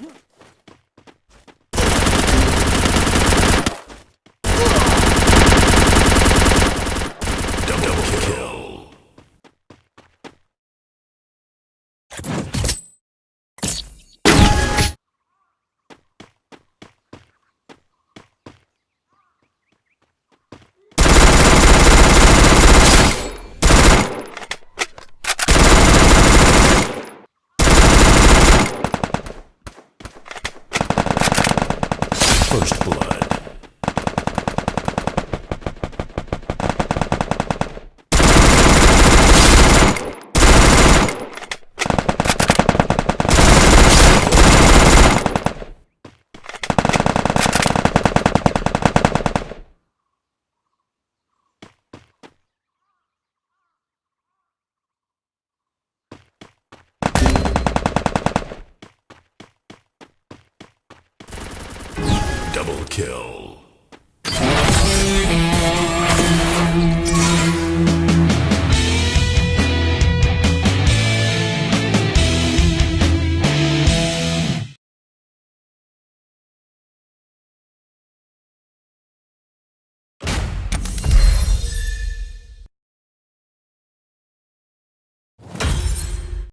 Huh? First Blood. Double kill.